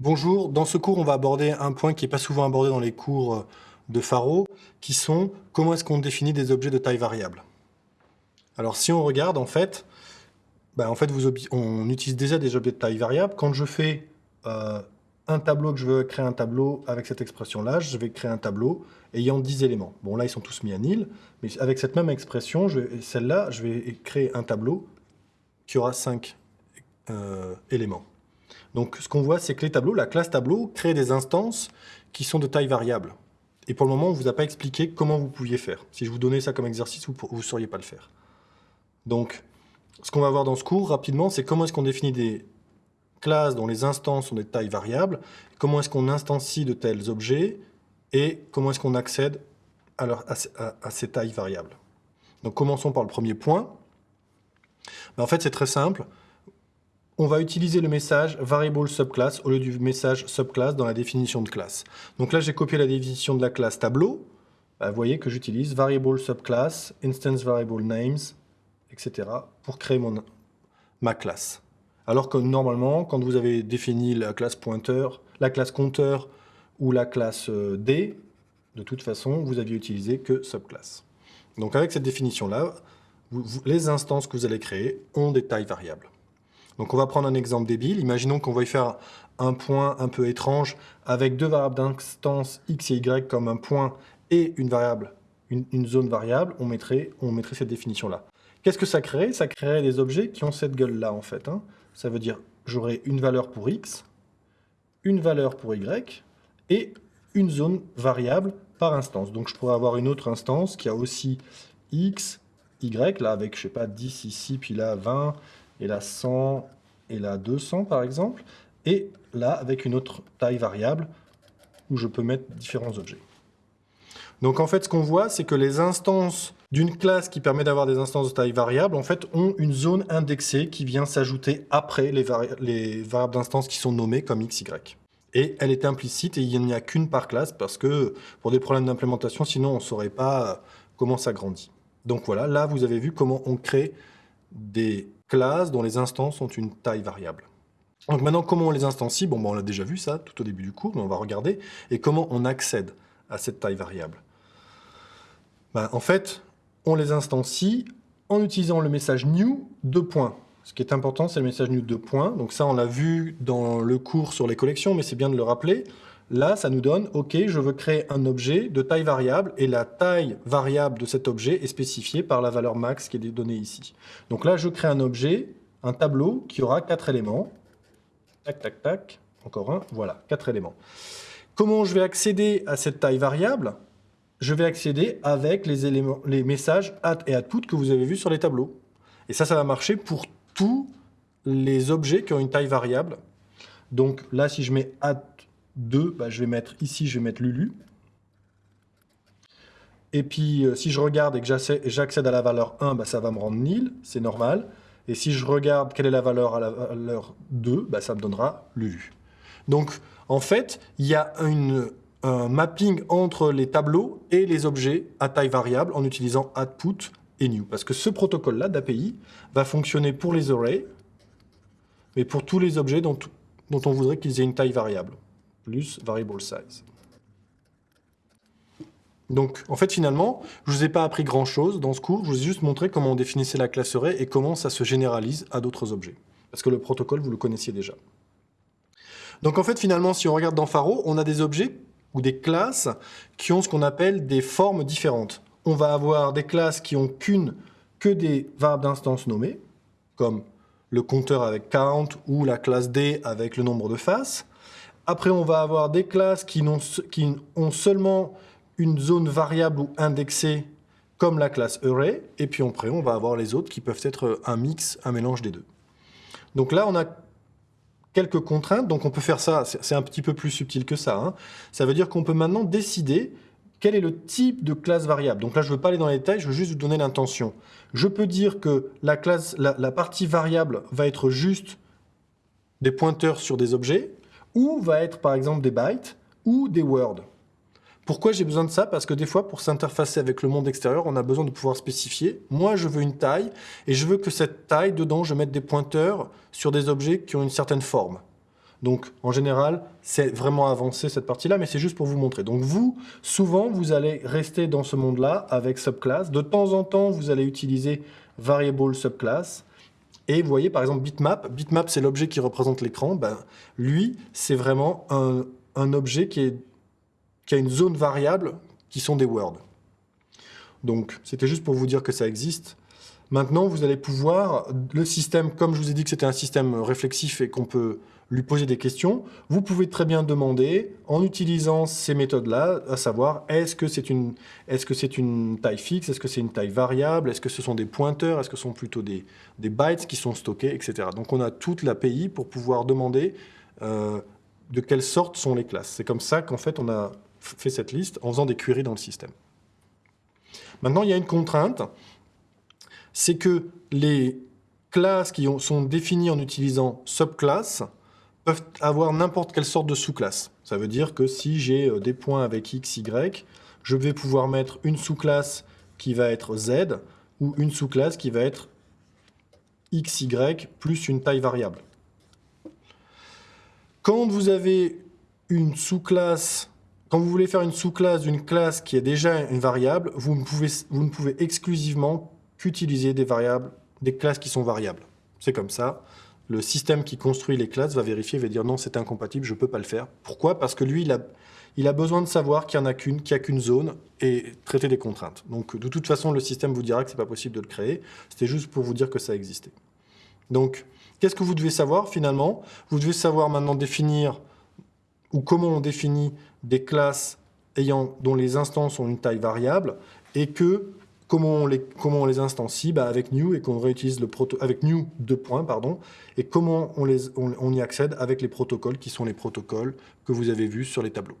Bonjour, dans ce cours, on va aborder un point qui n'est pas souvent abordé dans les cours de Faro, qui sont comment est-ce qu'on définit des objets de taille variable. Alors si on regarde, en fait, bah, en fait on utilise déjà des objets de taille variable. Quand je fais euh, un tableau, que je veux créer un tableau avec cette expression-là, je vais créer un tableau ayant 10 éléments. Bon, là, ils sont tous mis à nil, mais avec cette même expression, celle-là, je vais créer un tableau qui aura 5 euh, éléments. Donc ce qu'on voit, c'est que les tableaux, la classe tableau, crée des instances qui sont de taille variable. Et pour le moment, on ne vous a pas expliqué comment vous pouviez faire. Si je vous donnais ça comme exercice, vous ne sauriez pas le faire. Donc, ce qu'on va voir dans ce cours, rapidement, c'est comment est-ce qu'on définit des classes dont les instances sont des tailles variables, comment est-ce qu'on instancie de tels objets, et comment est-ce qu'on accède à, ces tailles variables. Donc commençons par le premier point. Ben, en fait, c'est très simple on va utiliser le message variable subclass au lieu du message subclass dans la définition de classe. Donc là, j'ai copié la définition de la classe tableau. Bah, vous voyez que j'utilise variable subclass, instance variable names, etc. pour créer ma classe. Alors que normalement, quand vous avez défini la classe pointeur, la classe compteur ou la classe euh, D, de toute façon, vous aviez utilisé que subclass. Donc avec cette définition-là, les instances que vous allez créer ont des tailles variables. Donc on va prendre un exemple débile. Imaginons qu'on veuille faire un point un peu étrange avec deux variables d'instance x et y comme un point et une variable, une, zone variable, on mettrait, cette définition-là. Qu'est-ce que ça crée Ça créerait des objets qui ont cette gueule-là, en fait. Hein. Ça veut dire, j'aurai une valeur pour x, une valeur pour y, et une zone variable par instance. Donc je pourrais avoir une autre instance qui a aussi x, y, là avec, je sais pas, 10 ici, puis là 20, et là 100, et là 200 par exemple, et là avec une autre taille variable où je peux mettre différents objets. Donc en fait, ce qu'on voit, c'est que les instances d'une classe qui permet d'avoir des instances de taille variable, en fait, ont une zone indexée qui vient s'ajouter après les, les variables d'instances qui sont nommées comme x, y. Et elle est implicite et il n'y a qu'une par classe parce que pour des problèmes d'implémentation, sinon on ne saurait pas comment ça grandit. Donc voilà, là vous avez vu comment on crée des classes dont les instances ont une taille variable. Donc maintenant, comment on les instancie? Bon, ben, on l'a déjà vu ça tout au début du cours, mais on va regarder. Et comment on accède à cette taille variable? Ben, En fait, on les instancie en utilisant le message new de points. Ce qui est important, c'est le message new de points. Donc ça, on l'a vu dans le cours sur les collections, mais c'est bien de le rappeler. Là, ça nous donne, OK, je veux créer un objet de taille variable et la taille variable de cet objet est spécifiée par la valeur max qui est donnée ici. Donc là, je crée un objet, un tableau qui aura quatre éléments. Tac, tac, tac, encore un, voilà, quatre éléments. Comment je vais accéder à cette taille variable? Je vais accéder avec les, messages add et output que vous avez vus sur les tableaux. Et ça, ça va marcher pour tous les objets qui ont une taille variable. Donc là, si je mets add 2, bah, je vais mettre ici, je vais mettre Lulu. Et puis, euh, si je regarde et que j'accède à la valeur 1, bah, ça va me rendre nil, c'est normal. Et si je regarde quelle est la valeur à la valeur 2, bah, ça me donnera Lulu. Donc, en fait, il y a un mapping entre les tableaux et les objets à taille variable en utilisant output et new. Parce que ce protocole-là d'API va fonctionner pour les arrays, mais pour tous les objets dont on voudrait qu'ils aient une taille variable plus variable size. Donc, en fait, finalement, je ne vous ai pas appris grand-chose dans ce cours, je vous ai juste montré comment on définissait la classe array et comment ça se généralise à d'autres objets. Parce que le protocole, vous le connaissiez déjà. Donc, en fait, finalement, si on regarde dans Faro, on a des objets ou des classes qui ont ce qu'on appelle des formes différentes. On va avoir des classes qui ont qu'une, que des variables d'instance nommées, comme le compteur avec count ou la classe D avec le nombre de faces. Après, on va avoir des classes qui ont, seulement une zone variable ou indexée, comme la classe array. Et puis après, on va avoir les autres qui peuvent être un mix, un mélange des deux. Donc là, on a quelques contraintes. Donc on peut faire ça, c'est un petit peu plus subtil que ça. Hein. Ça veut dire qu'on peut maintenant décider quel est le type de classe variable. Donc là, je ne veux pas aller dans les détails, je veux juste vous donner l'intention. Je peux dire que la, partie variable va être juste des pointeurs sur des objets, ou va être par exemple des bytes ou des words. Pourquoi j'ai besoin de ça? Parce que des fois, pour s'interfacer avec le monde extérieur, on a besoin de pouvoir spécifier. Moi, je veux une taille, et je veux que cette taille, dedans, je mette des pointeurs sur des objets qui ont une certaine forme. Donc, en général, c'est vraiment avancé cette partie-là, mais c'est juste pour vous montrer. Donc, vous, souvent, vous allez rester dans ce monde-là avec subclass. De temps en temps, vous allez utiliser variable subclass. Et vous voyez, par exemple, bitmap. Bitmap, c'est l'objet qui représente l'écran. Ben, lui, c'est vraiment un, objet qui a une zone variable qui sont des words. Donc, c'était juste pour vous dire que ça existe. Maintenant, vous allez pouvoir, le système, comme je vous ai dit que c'était un système réflexif et qu'on peut lui poser des questions, vous pouvez très bien demander, en utilisant ces méthodes-là, à savoir, est-ce que c'est une, taille fixe, est-ce que c'est une taille variable, est-ce que ce sont des pointeurs, est-ce que ce sont plutôt des, bytes qui sont stockés, etc. Donc on a toute l'API pour pouvoir demander euh, de quelle sorte sont les classes. C'est comme ça qu'en fait on a fait cette liste en faisant des queries dans le système. Maintenant, il y a une contrainte, c'est que les classes qui sont définies en utilisant subclass peuvent avoir n'importe quelle sorte de sous-classe. Ça veut dire que si j'ai euh, des points avec x, y, je vais pouvoir mettre une sous-classe qui va être z ou une sous-classe qui va être x, y plus une taille variable. Quand vous avez une sous-classe, quand vous voulez faire une sous-classe d'une classe qui est déjà une variable, vous ne pouvez, vous ne pouvez exclusivement qu'utiliser des variables, des classes qui sont variables. C'est comme ça le système qui construit les classes va vérifier, va dire non, c'est incompatible, je ne peux pas le faire. Pourquoi? Parce que lui, il a, besoin de savoir qu'il n'y en a qu'une, qu'il n'y a qu'une zone et traiter des contraintes. Donc de toute façon, le système vous dira que ce n'est pas possible de le créer. C'était juste pour vous dire que ça existait. Donc, qu'est-ce que vous devez savoir finalement? Vous devez savoir maintenant définir ou comment on définit des classes ayant, dont les instances ont une taille variable et que Comment on les, comment on les instancie bah Avec new et qu'on réutilise le proto avec new deux points pardon et comment on, les, on y accède avec les protocoles qui sont les protocoles que vous avez vus sur les tableaux.